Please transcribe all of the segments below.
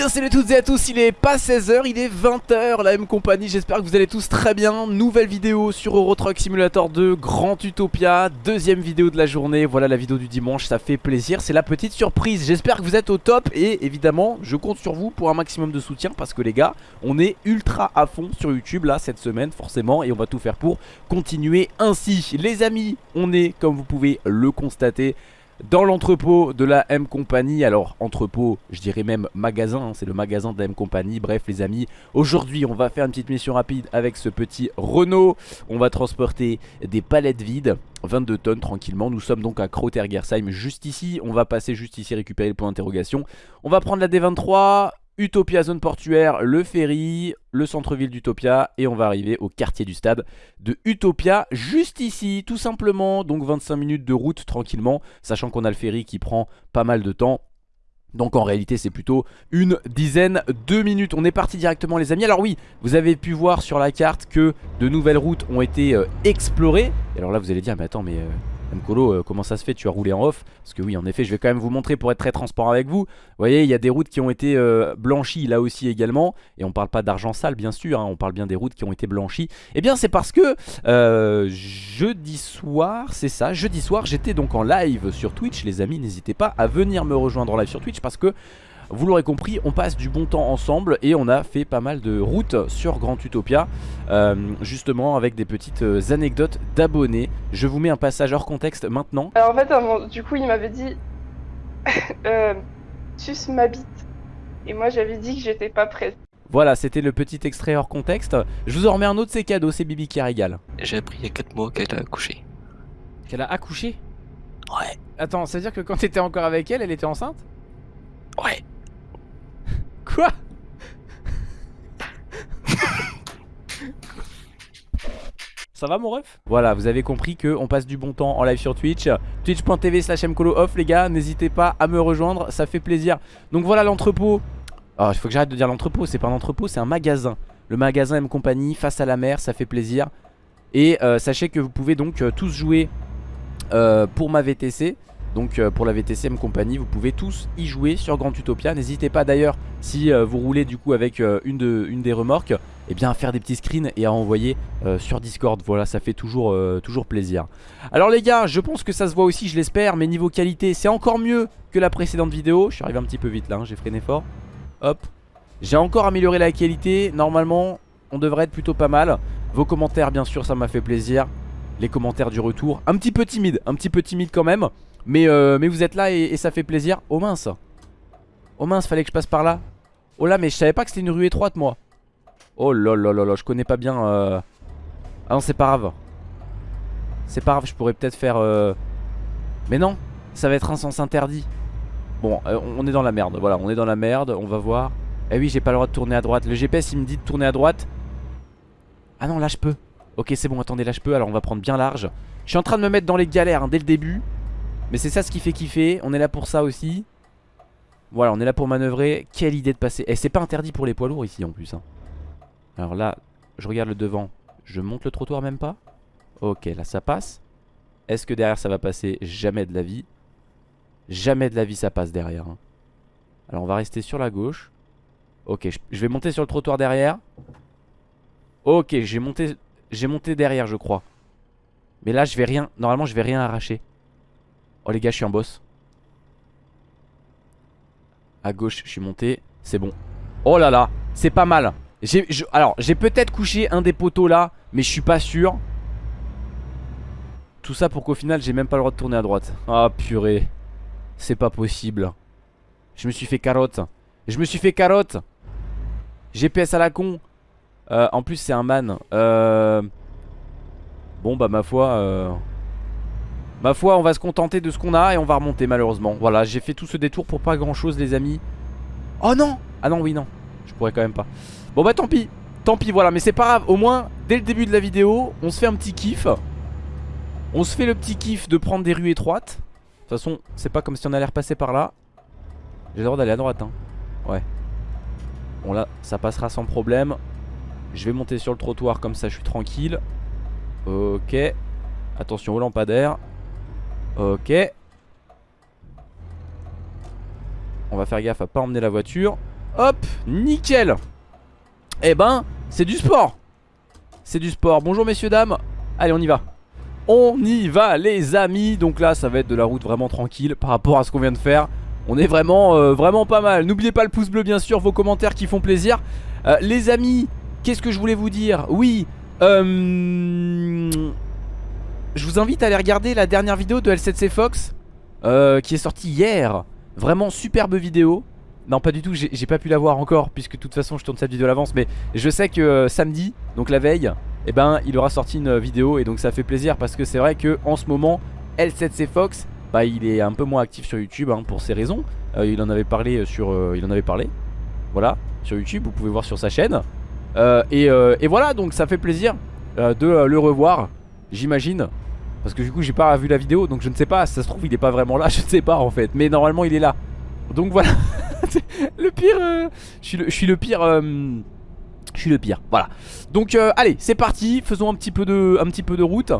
Bien salut à toutes et à tous, il est pas 16h, il est 20h, la M compagnie, j'espère que vous allez tous très bien. Nouvelle vidéo sur Euro Truck Simulator 2, Grand Utopia, deuxième vidéo de la journée, voilà la vidéo du dimanche, ça fait plaisir, c'est la petite surprise. J'espère que vous êtes au top et évidemment je compte sur vous pour un maximum de soutien Parce que les gars, on est ultra à fond sur YouTube là cette semaine forcément Et on va tout faire pour continuer ainsi. Les amis, on est comme vous pouvez le constater dans l'entrepôt de la M Company. Alors entrepôt, je dirais même magasin, hein, c'est le magasin de la M Company. Bref les amis, aujourd'hui on va faire une petite mission rapide avec ce petit Renault. On va transporter des palettes vides. 22 tonnes tranquillement, nous sommes donc à Krautergersheim juste ici, on va passer juste ici récupérer le point d'interrogation On va prendre la D23, Utopia zone portuaire, le ferry, le centre-ville d'Utopia et on va arriver au quartier du stade de Utopia juste ici tout simplement. Donc 25 minutes de route tranquillement sachant qu'on a le ferry qui prend pas mal de temps. Donc en réalité c'est plutôt une dizaine de minutes. On est parti directement les amis. Alors oui vous avez pu voir sur la carte que de nouvelles routes ont été euh, explorées. Et alors là vous allez dire mais attends mais euh, Mkolo, euh, comment ça se fait Tu as roulé en off Parce que oui, en effet, je vais quand même vous montrer pour être très transparent avec vous. Vous voyez, il y a des routes qui ont été euh, blanchies là aussi également. Et on parle pas d'argent sale, bien sûr. Hein, on parle bien des routes qui ont été blanchies. Eh bien, c'est parce que euh, jeudi soir, c'est ça, jeudi soir, j'étais donc en live sur Twitch. Les amis, n'hésitez pas à venir me rejoindre en live sur Twitch parce que vous l'aurez compris, on passe du bon temps ensemble et on a fait pas mal de routes sur Grand Utopia euh, Justement avec des petites euh, anecdotes d'abonnés Je vous mets un passage hors contexte maintenant Alors en fait, du coup il m'avait dit euh, Sus m'habite Et moi j'avais dit que j'étais pas prête voilà, c'était le petit extrait hors contexte. Je vous en remets un autre, c'est cadeau, c'est Bibi qui régale. J'ai appris il y a 4 mois qu'elle a accouché. Qu'elle a accouché? Ouais. Attends, ça veut dire que quand t'étais encore avec elle, elle était enceinte? Ouais. Quoi? Ça va mon ref? Voilà vous avez compris qu'on passe du bon temps en live sur Twitch. Twitch.tv slash off les gars. N'hésitez pas à me rejoindre ça fait plaisir. Donc voilà l'entrepôt. Oh il faut que j'arrête de dire l'entrepôt C'est pas un entrepôt c'est un magasin. Le magasin M Company face à la mer ça fait plaisir. Et euh, sachez que vous pouvez donc euh, tous jouer euh, pour ma VTC donc euh, pour la VTCM compagnie vous pouvez tous y jouer sur Grand Utopia. N'hésitez pas d'ailleurs si euh, vous roulez du coup avec euh, une, de, une des remorques eh bien à faire des petits screens et à envoyer sur Discord. Voilà ça fait toujours, toujours plaisir. Alors les gars je pense que ça se voit aussi je l'espère Mais niveau qualité c'est encore mieux que la précédente vidéo. Je suis arrivé un petit peu vite là hein, j'ai freiné fort. Hop. J'ai encore amélioré la qualité. Normalement on devrait être plutôt pas mal. Vos commentaires bien sûr ça m'a fait plaisir. Les commentaires du retour Un petit peu timide Un petit peu timide quand même mais, euh, mais vous êtes là et, ça fait plaisir. Oh mince. Oh mince fallait que je passe par là. Oh là mais je savais pas que c'était une rue étroite moi. Oh là là là là je connais pas bien euh... Ah non c'est pas grave. C'est pas grave je pourrais peut-être faire euh... Mais non ça va être un sens interdit. Bon on est dans la merde Voilà on est dans la merde on va voir. Eh oui j'ai pas le droit de tourner à droite. Le GPS il me dit de tourner à droite. Ah non là je peux Ok c'est bon attendez là je peux alors on va prendre bien large. Je suis en train de me mettre dans les galères hein, dès le début mais c'est ça ce qui fait kiffer. On est là pour ça aussi. Voilà on est là pour manœuvrer. Quelle idée de passer. Et c'est pas interdit pour les poids lourds ici en plus hein. Alors là je regarde le devant. Je monte le trottoir même pas. Ok là ça passe. Est-ce que derrière ça va passer? Jamais de la vie. Jamais de la vie ça passe derrière hein. Alors on va rester sur la gauche. Ok je vais monter sur le trottoir derrière. Ok j'ai monté J'ai monté derrière je crois. Mais là je vais rien. Normalement je vais rien arracher Oh les gars je suis un boss. À gauche je suis monté. C'est bon. Oh là là c'est pas mal. Alors j'ai peut-être couché un des poteaux là Mais je suis pas sûr. Tout ça pour qu'au final j'ai même pas le droit de tourner à droite. Ah purée. C'est pas possible. Je me suis fait carotte. Je me suis fait carotte. GPS à la con. Euh, En plus c'est un man. Euh... Bon bah ma foi euh... Ma foi on va se contenter de ce qu'on a Et on va remonter malheureusement. Voilà j'ai fait tout ce détour pour pas grand chose les amis. Oh non! Ah non oui non. Je pourrais quand même pas. Bon bah tant pis. Tant pis voilà. Mais c'est pas grave. Au moins dès le début de la vidéo On se fait un petit kiff. On se fait le petit kiff de prendre des rues étroites. De toute façon c'est pas comme si on allait repasser par là. J'ai le droit d'aller à droite hein. Ouais. Bon là ça passera sans problème. Je vais monter sur le trottoir comme ça je suis tranquille. Ok. Attention au lampadaire Ok On va faire gaffe à pas emmener la voiture Hop, nickel Eh ben, c'est du sport C'est du sport. Bonjour messieurs, dames. Allez, on y va. On y va les amis Donc là, ça va être de la route vraiment tranquille par rapport à ce qu'on vient de faire. On est vraiment, euh, vraiment pas mal. N'oubliez pas le pouce bleu bien sûr, vos commentaires qui font plaisir. Euh, les amis, qu'est-ce que je voulais vous dire? Oui, euh, je vous invite à aller regarder la dernière vidéo de L7C Fox euh, qui est sortie hier. Vraiment superbe vidéo. Non pas du tout, j'ai pas pu la voir encore puisque de toute façon je tourne cette vidéo à l'avance mais je sais que euh, samedi, donc la veille, eh ben il aura sorti une vidéo et donc ça fait plaisir parce que c'est vrai que en ce moment L7C Fox bah il est un peu moins actif sur YouTube hein, pour ces raisons. Euh, il en avait parlé sur euh, il en avait parlé. Voilà, sur YouTube, vous pouvez voir sur sa chaîne. Euh, et, euh, voilà, donc ça fait plaisir euh, de euh, le revoir, j'imagine. Parce que du coup j'ai pas vu la vidéo donc je ne sais pas, ça se trouve il est pas vraiment là, je ne sais pas en fait. Mais normalement il est là. Donc voilà. le pire, euh, je, suis le, pire. euh, je suis le pire, voilà. Donc euh, allez, c'est parti, faisons un petit peu de, un petit peu de route.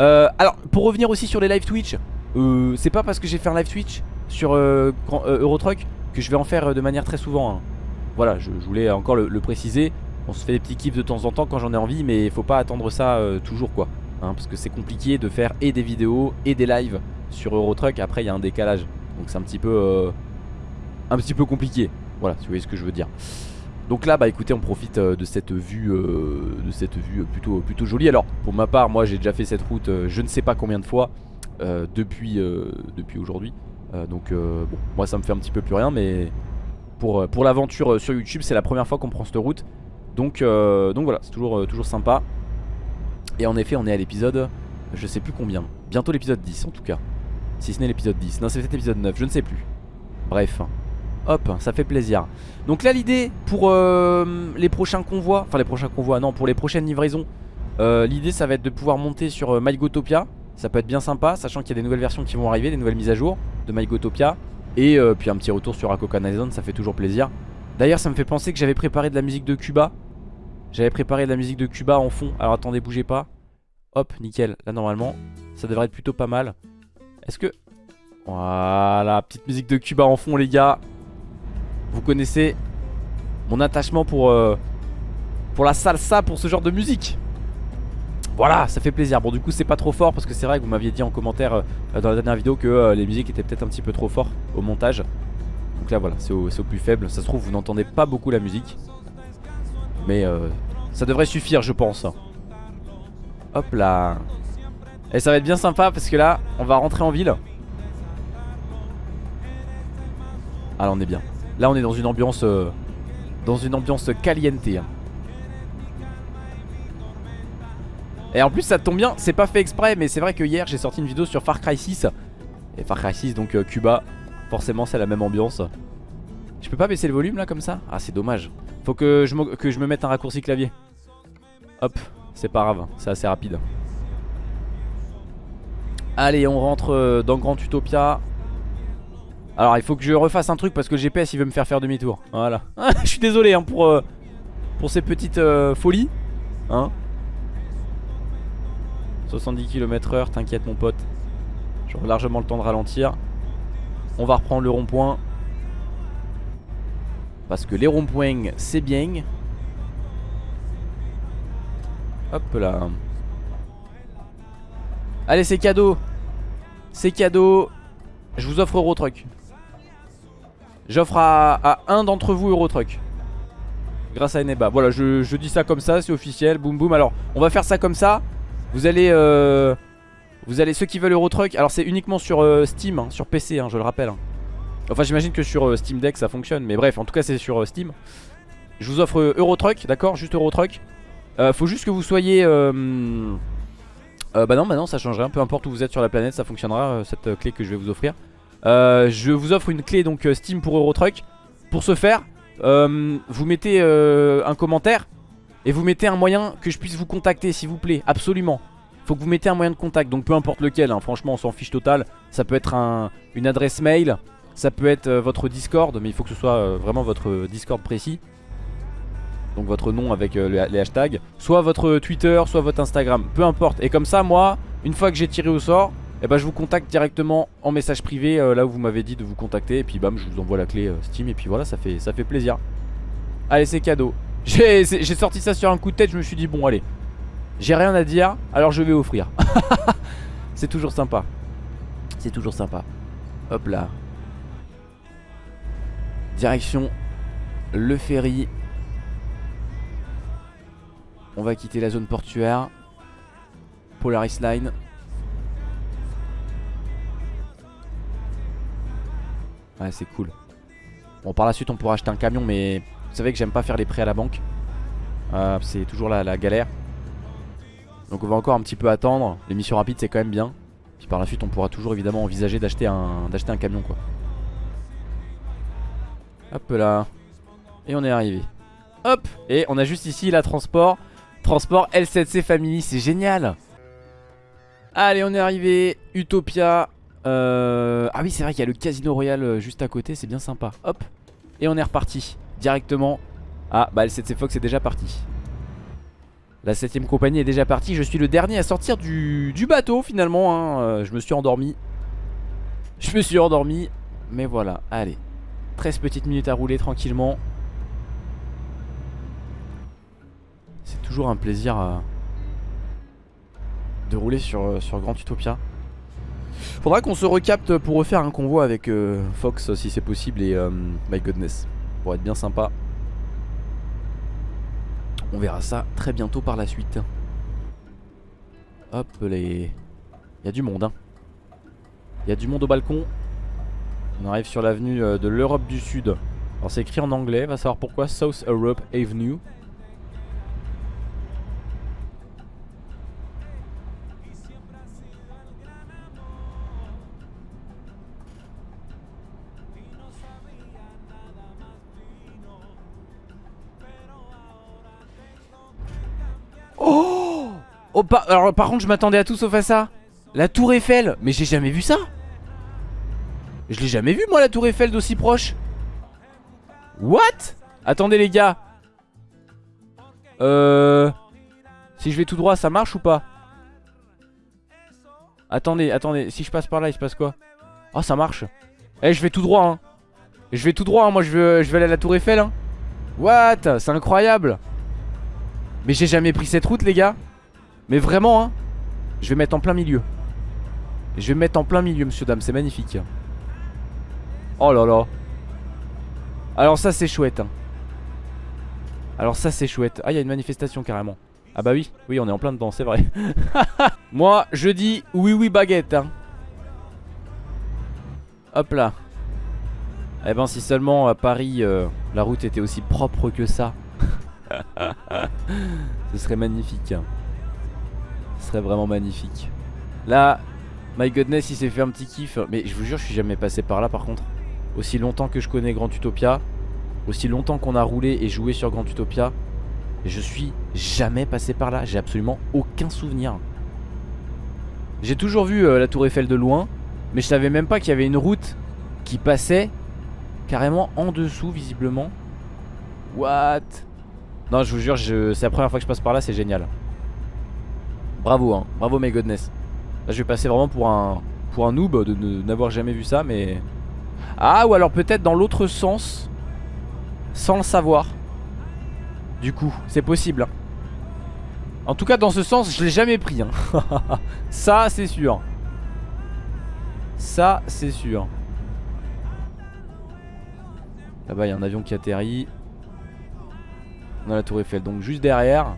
Euh, alors pour revenir aussi sur les live Twitch, euh, c'est pas parce que j'ai fait un live Twitch sur Grand- Eurotruck que je vais en faire de manière très souvent. hein. Voilà, je, voulais encore le, le préciser. On se fait des petits kiffs de temps en temps quand j'en ai envie, mais faut pas attendre ça toujours quoi. Hein, parce que c'est compliqué de faire et des vidéos et des lives sur Eurotruck. Après, il y a un décalage, donc c'est un petit peu, euh, un petit peu compliqué. Voilà, si vous voyez ce que je veux dire. Donc là, bah écoutez, on profite euh, de cette vue, euh, de cette vue plutôt, plutôt jolie. Alors, pour ma part, moi, j'ai déjà fait cette route, euh, je ne sais pas combien de fois depuis, depuis aujourd'hui. Donc, bon, moi, ça me fait un petit peu plus rien, mais pour, pour l'aventure sur YouTube, c'est la première fois qu'on prend cette route. Donc, donc voilà, c'est toujours, toujours sympa. Et en effet, on est à l'épisode, je sais plus combien. Bientôt l'épisode 10 en tout cas. Si ce n'est l'épisode 10. Non, c'est peut-être l'épisode 9, je ne sais plus. Bref. Hop, ça fait plaisir. Donc là, l'idée pour euh, les prochains convois, enfin les prochains convois, non, pour les prochaines livraisons, euh, l'idée ça va être de pouvoir monter sur euh, MyGotopia. Ça peut être bien sympa, sachant qu'il y a des nouvelles versions qui vont arriver, des nouvelles mises à jour de MyGotopia. Et puis un petit retour sur Akokanazon, ça fait toujours plaisir. D'ailleurs, ça me fait penser que j'avais préparé de la musique de Cuba. J'avais préparé de la musique de Cuba en fond. Alors attendez, bougez pas. Hop, nickel. Là, normalement, ça devrait être plutôt pas mal. Est-ce que... Voilà, petite musique de Cuba en fond, les gars. Vous connaissez mon attachement pour, euh, pour la salsa, pour ce genre de musique. Voilà, ça fait plaisir. Bon, du coup, c'est pas trop fort parce que c'est vrai que vous m'aviez dit en commentaire euh, dans la dernière vidéo que euh, les musiques étaient peut-être un petit peu trop fortes au montage. Donc là, voilà, c'est au, c'est au plus faible. Ça se trouve, vous n'entendez pas beaucoup la musique. Mais euh, ça devrait suffire, je pense. Hop là. Et ça va être bien sympa parce que là, on va rentrer en ville. Ah là, on est bien. Là, on est dans une ambiance, euh, dans une ambiance caliente. Et en plus, ça tombe bien. C'est pas fait exprès, mais c'est vrai que hier, j'ai sorti une vidéo sur Far Cry 6. Et Far Cry 6, donc euh, Cuba. Forcément, c'est la même ambiance. Je peux pas baisser le volume là comme ça? Ah, c'est dommage. Faut que je, que je me mette un raccourci clavier. Hop, c'est pas grave, c'est assez rapide. Allez, on rentre euh, dans Grand Utopia. Alors, il faut que je refasse un truc parce que le GPS il veut me faire faire demi-tour. Voilà. je suis désolé hein, pour, euh, pour ces petites euh, folies. Hein 70 km/h, t'inquiète mon pote. J'aurai largement le temps de ralentir. On va reprendre le rond-point. Parce que les ronds-points, c'est bien. Hop là. Allez, c'est cadeau. C'est cadeau. Je vous offre Eurotruck. J'offre à, un d'entre vous Eurotruck. Grâce à Eneba. Voilà, je, je dis ça comme ça, c'est officiel. Boum boum. Alors, on va faire ça comme ça. Vous allez. Euh, vous allez. Ceux qui veulent Eurotruck. Alors, c'est uniquement sur euh, Steam, hein, sur PC, hein, je le rappelle. hein. Enfin, j'imagine que sur euh, Steam Deck ça fonctionne. Mais bref, en tout cas, c'est sur euh, Steam. Je vous offre euh, Eurotruck, d'accord? Juste Eurotruck. Faut juste que vous soyez. bah non, bah non, ça change rien. Peu importe où vous êtes sur la planète, ça fonctionnera cette clé que je vais vous offrir. Je vous offre une clé donc Steam pour Eurotruck. Pour ce faire, vous mettez un commentaire et vous mettez un moyen que je puisse vous contacter, s'il vous plaît. Absolument. Faut que vous mettez un moyen de contact, donc peu importe lequel. hein, franchement, on s'en fiche total. Ça peut être un, une adresse mail, ça peut être euh, votre Discord, mais il faut que ce soit euh, vraiment votre Discord précis. Donc votre nom avec euh, le- les hashtags Soit votre Twitter, soit votre Instagram Peu importe Et comme ça moi, une fois que j'ai tiré au sort Et bah je vous contacte directement en message privé là où vous m'avez dit de vous contacter et puis bam je vous envoie la clé Steam et puis voilà ça fait, ça fait plaisir. Allez c'est cadeau. J'ai sorti ça sur un coup de tête je me suis dit bon allez j'ai rien à dire alors je vais offrir. c'est toujours sympa. C'est toujours sympa. Hop là. Direction le ferry. On va quitter la zone portuaire. Polaris Line. Ouais, c'est cool. Bon, par la suite, on pourra acheter un camion, mais vous savez que j'aime pas faire les prêts à la banque. Euh, c'est toujours la, galère. Donc, on va encore un petit peu attendre. Les missions rapides, c'est quand même bien. Puis par la suite, on pourra toujours évidemment envisager d'acheter un camion, quoi. Hop là. Et on est arrivé. Hop Et on a juste ici la transport. Transport L7C Family, c'est génial. Allez, on est arrivé. Utopia. Euh... Ah oui, c'est vrai qu'il y a le Casino Royal euh, juste à côté, c'est bien sympa. Hop. Et on est reparti. Directement. Ah, bah L7C Fox est déjà parti. La 7ème compagnie est déjà partie. Je suis le dernier à sortir du, bateau finalement. Hein. Euh, je me suis endormi. Je me suis endormi. Mais voilà, allez. 13 petites minutes à rouler tranquillement. C'est toujours un plaisir euh, de rouler sur, euh, sur Grand Utopia. Faudra qu'on se recapte pour refaire un convoi avec euh, Fox si c'est possible et My Goodness. Pour être bien sympa. On verra ça très bientôt par la suite. Hop les... Il y a du monde hein. Il y a du monde au balcon. On arrive sur l'avenue de l'Europe du Sud. Alors c'est écrit en anglais, va savoir pourquoi. South Europe Avenue. Oh! Oh par, alors par contre je m'attendais à tout sauf à ça. La tour Eiffel. Mais j'ai jamais vu ça Je l'ai jamais vu moi la tour Eiffel d'aussi proche. What? Attendez les gars. Euh Si je vais tout droit ça marche ou pas? Attendez attendez. Si je passe par là il se passe quoi? Oh ça marche. Eh je vais tout droit hein. Je vais tout droit hein. moi je veux, je vais aller à la tour Eiffel hein. What? C'est incroyable. Mais j'ai jamais pris cette route les gars. Mais vraiment hein. Je vais mettre en plein milieu. Je vais mettre en plein milieu monsieur dame. C'est magnifique Oh là là Alors ça c'est chouette hein. Alors ça c'est chouette Ah il y a une manifestation carrément Ah bah oui Oui on est en plein dedans c'est vrai Moi je dis oui oui baguette hein. Hop là Eh ben si seulement à Paris euh, La route était aussi propre que ça Ce serait magnifique. Ce serait vraiment magnifique. Là, my goodness, il s'est fait un petit kiff. Mais je vous jure, je suis jamais passé par là par contre. Aussi longtemps que je connais Grand Utopia, aussi longtemps qu'on a roulé et joué sur Grand Utopia, je suis jamais passé par là. J'ai absolument aucun souvenir. J'ai toujours vu euh, la Tour Eiffel de loin, mais je savais même pas qu'il y avait une route qui passait carrément en dessous visiblement. What? Non, je vous jure, c'est la première fois que je passe par là, c'est génial. Bravo, hein. Bravo, my goodness. Là, je vais passer vraiment pour un, pour un noob de n'avoir jamais vu ça, mais... Ah, ou alors peut-être dans l'autre sens, sans le savoir. Du coup, c'est possible. En tout cas, dans ce sens, je l'ai jamais pris. Hein. ça, c'est sûr. Ça, c'est sûr. Là-bas, il y a un avion qui atterrit. On a la tour Eiffel donc juste derrière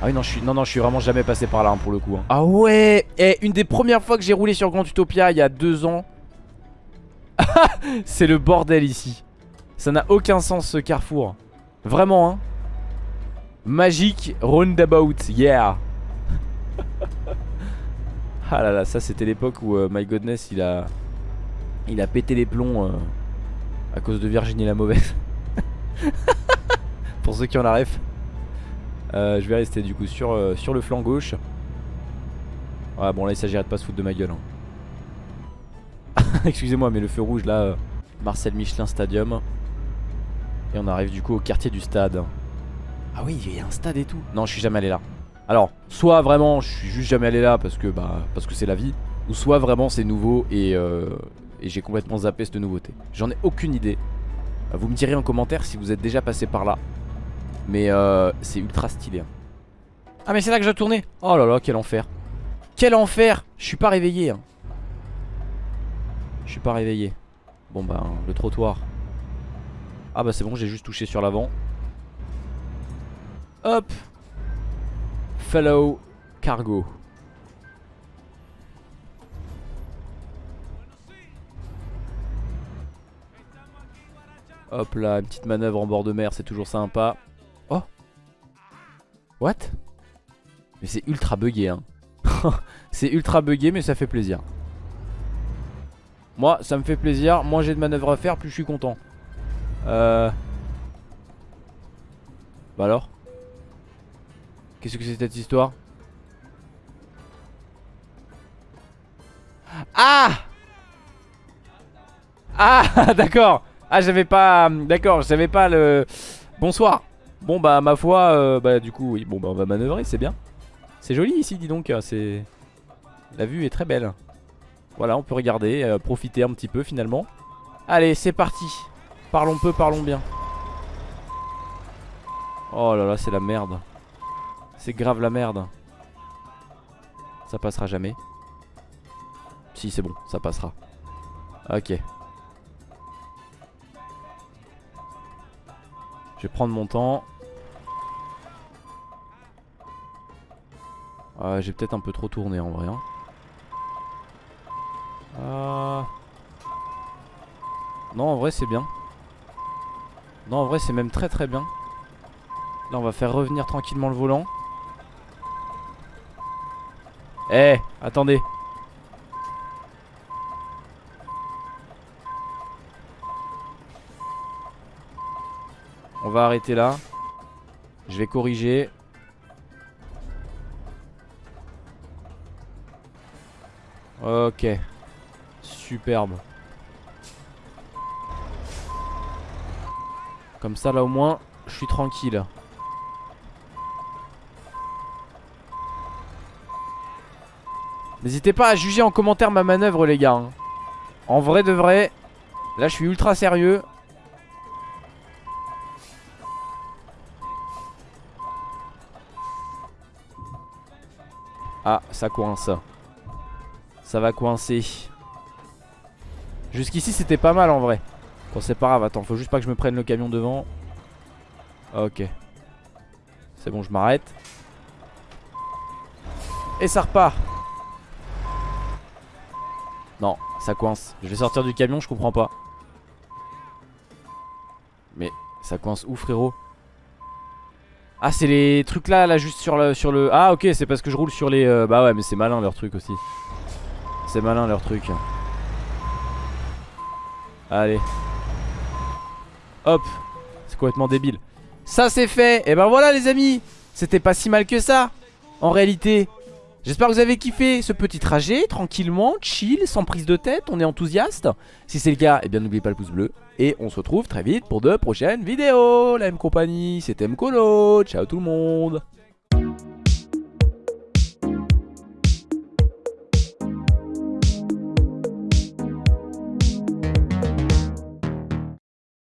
Ah oui non je suis, non, non, je suis vraiment jamais passé par là hein, pour le coup hein. Ah ouais Et une des premières fois que j'ai roulé sur Grand Utopia il y a deux ans C'est le bordel ici Ça n'a aucun sens ce carrefour Vraiment hein Magic roundabout Yeah Ah là là ça c'était l'époque où euh, My Godness il a Il a pété les plombs euh, À cause de Virginie la mauvaise pour ceux qui ont la ref. Euh, je vais rester du coup sur, le flanc gauche. Ouais bon là il s'agirait de pas se foutre de ma gueule. Hein. Excusez-moi mais le feu rouge là, euh, Marcel Michelin Stadium. Et on arrive du coup au quartier du stade. Ah oui il y a un stade et tout. Non je suis jamais allé là. Alors soit vraiment je suis juste jamais allé là parce que bah parce que c'est la vie. Ou soit vraiment c'est nouveau et, euh, et j'ai complètement zappé cette nouveauté. J'en ai aucune idée. Vous me direz en commentaire si vous êtes déjà passé par là. Mais euh, c'est ultra stylé. hein. Ah mais c'est là que j'ai tourné Oh là là quel enfer Quel enfer Je suis pas réveillé hein. Je suis pas réveillé. Bon bah le trottoir. Ah bah c'est bon j'ai juste touché sur l'avant. Hop. Fellow cargo. Hop là, une petite manœuvre en bord de mer, c'est toujours sympa. Oh. What? Mais c'est ultra bugué hein. c'est ultra bugué mais ça fait plaisir. Moi ça me fait plaisir, moins j'ai de manœuvres à faire plus je suis content. Euh... Bah alors? Qu'est-ce que c'est cette histoire? Ah! Ah d'accord. Ah j'avais pas D'accord j'avais pas le Bonsoir. Bon bah ma foi euh, Bah du coup oui. Bon bah on va manœuvrer c'est bien. C'est joli ici dis donc c'est La vue est très belle Voilà on peut regarder euh, Profiter un petit peu finalement. Allez c'est parti. Parlons peu parlons bien. Oh là là c'est la merde. C'est grave la merde. Ça passera jamais. Si c'est bon ça passera. Ok. Je vais prendre mon temps. Ah, J'ai peut-être un peu trop tourné en vrai hein. Ah. Non en vrai c'est bien. Non en vrai c'est même très très bien. Là on va faire revenir tranquillement le volant. Eh attendez. On va arrêter là. Je vais corriger. Ok Superbe. Comme ça là au moins Je suis tranquille. N'hésitez pas à juger en commentaire ma manœuvre les gars hein. En vrai de vrai Là je suis ultra sérieux. Ah ça coince. Ça va coincer Jusqu'ici c'était pas mal en vrai. Bon c'est pas grave attends faut juste pas que je me prenne le camion devant. Ok. C'est bon je m'arrête. Et ça repart. Non ça coince. Je vais sortir du camion je comprends pas. Mais ça coince où frérot. Ah c'est les trucs là là juste sur le, sur le Ah ok c'est parce que je roule sur les euh, Bah ouais mais c'est malin leur truc aussi. C'est malin leur truc Allez. Hop. C'est complètement débile. Ça c'est fait. Et ben voilà les amis. C'était pas si mal que ça. En réalité J'espère que vous avez kiffé ce petit trajet Tranquillement, chill, sans prise de tête. On est enthousiaste. Si c'est le cas, eh bien n'oubliez pas le pouce bleu. Et on se retrouve très vite pour de prochaines vidéos. La même compagnie, c'était Mkolo Ciao tout le monde